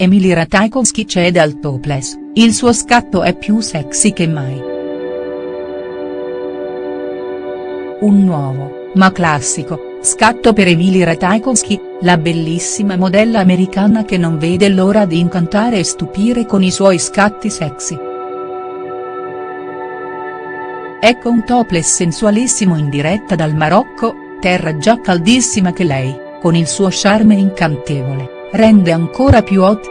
Emily Ratajkowski cede al topless, il suo scatto è più sexy che mai. Un nuovo, ma classico, scatto per Emily Ratajkowski, la bellissima modella americana che non vede l'ora di incantare e stupire con i suoi scatti sexy. Ecco un topless sensualissimo in diretta dal Marocco, terra già caldissima che lei, con il suo charme incantevole rende ancora più hot.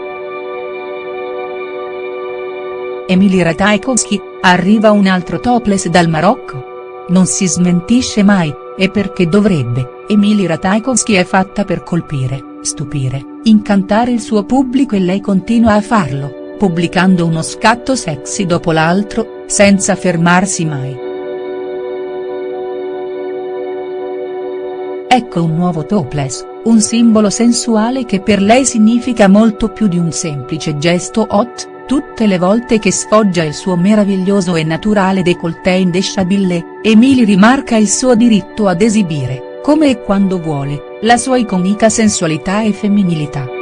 Emily Ratajkowski, arriva un altro topless dal Marocco? Non si smentisce mai, e perché dovrebbe, Emily Ratajkowski è fatta per colpire, stupire, incantare il suo pubblico e lei continua a farlo, pubblicando uno scatto sexy dopo l'altro, senza fermarsi mai. Ecco un nuovo topless, un simbolo sensuale che per lei significa molto più di un semplice gesto hot, tutte le volte che sfoggia il suo meraviglioso e naturale décolleté indesciabile, Emily rimarca il suo diritto ad esibire, come e quando vuole, la sua iconica sensualità e femminilità.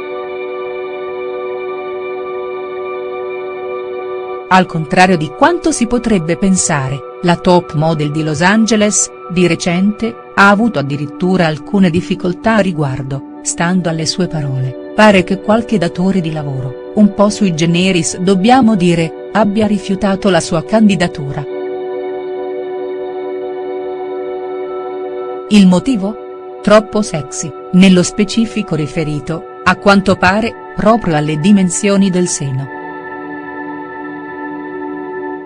Al contrario di quanto si potrebbe pensare, la top model di Los Angeles, di recente, ha avuto addirittura alcune difficoltà a riguardo, stando alle sue parole, pare che qualche datore di lavoro, un po' sui generis dobbiamo dire, abbia rifiutato la sua candidatura. Il motivo? Troppo sexy, nello specifico riferito, a quanto pare, proprio alle dimensioni del seno.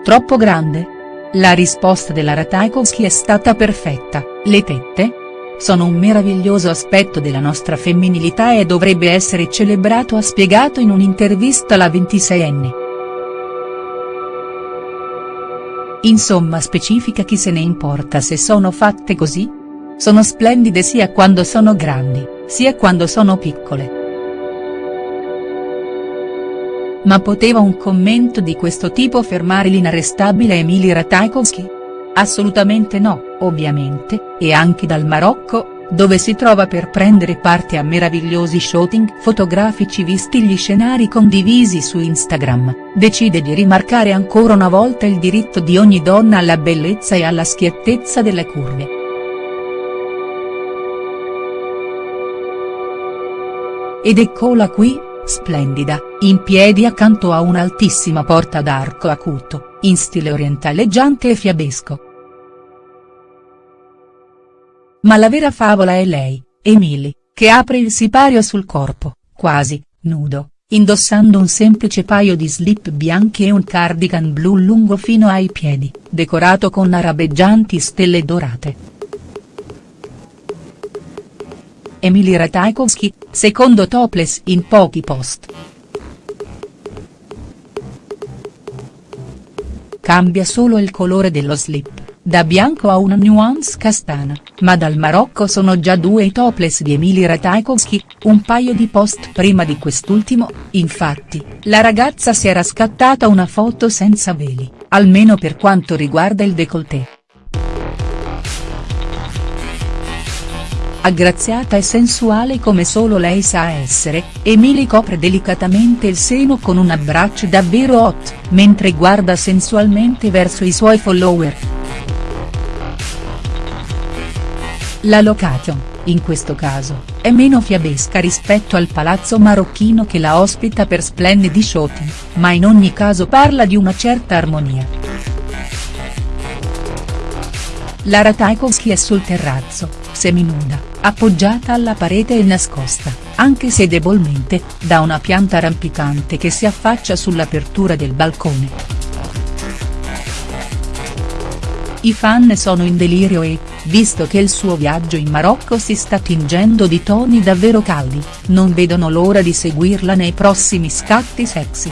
Troppo grande? La risposta della Ratajkowski è stata perfetta, le tette? Sono un meraviglioso aspetto della nostra femminilità e dovrebbe essere celebrato ha spiegato in un'intervista la 26enne. Insomma specifica chi se ne importa se sono fatte così? Sono splendide sia quando sono grandi, sia quando sono piccole. Ma poteva un commento di questo tipo fermare l'inarrestabile Emily Ratajkowski? Assolutamente no, ovviamente, e anche dal Marocco, dove si trova per prendere parte a meravigliosi shooting fotografici visti gli scenari condivisi su Instagram, decide di rimarcare ancora una volta il diritto di ogni donna alla bellezza e alla schiettezza delle curve. Ed eccola qui, splendida, in piedi accanto a un'altissima porta d'arco acuto, in stile orientaleggiante e fiabesco. Ma la vera favola è lei, Emily, che apre il sipario sul corpo, quasi, nudo, indossando un semplice paio di slip bianchi e un cardigan blu lungo fino ai piedi, decorato con arabeggianti stelle dorate. Emily Ratajkowski, secondo topless in pochi post. Cambia solo il colore dello slip, da bianco a una nuance castana, ma dal Marocco sono già due i topless di Emily Ratajkowski, un paio di post prima di quest'ultimo, infatti, la ragazza si era scattata una foto senza veli, almeno per quanto riguarda il décolleté. Aggraziata e sensuale come solo lei sa essere, Emily copre delicatamente il seno con un abbraccio davvero hot, mentre guarda sensualmente verso i suoi follower. La location, in questo caso, è meno fiabesca rispetto al palazzo marocchino che la ospita per splendidi shooting, ma in ogni caso parla di una certa armonia. La Ratajkowski è sul terrazzo, seminuda, appoggiata alla parete e nascosta, anche se debolmente, da una pianta rampicante che si affaccia sull'apertura del balcone. I fan sono in delirio e, visto che il suo viaggio in Marocco si sta tingendo di toni davvero caldi, non vedono l'ora di seguirla nei prossimi scatti sexy.